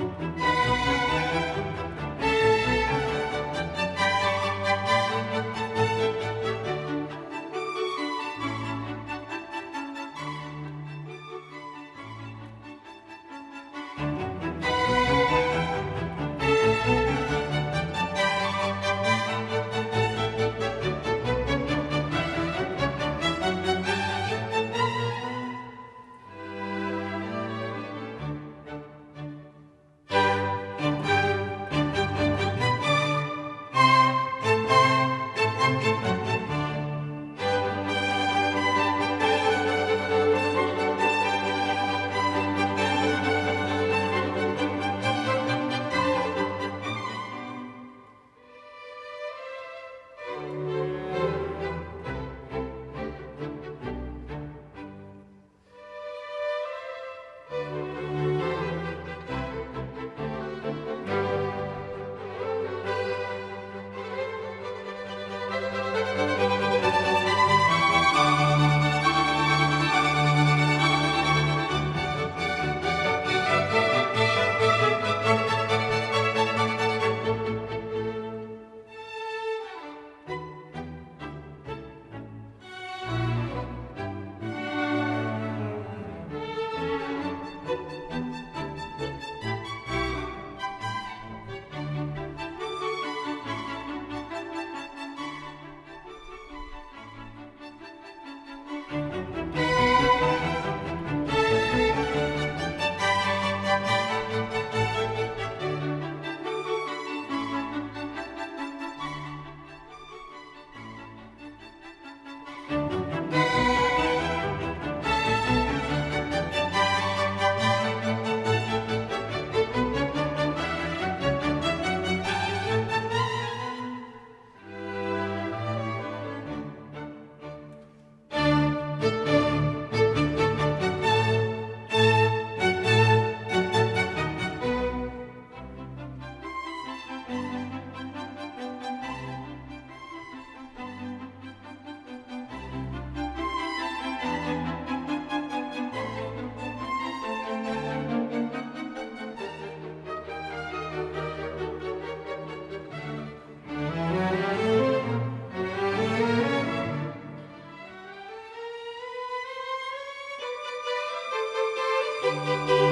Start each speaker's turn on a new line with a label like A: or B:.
A: Thank you. thank you Música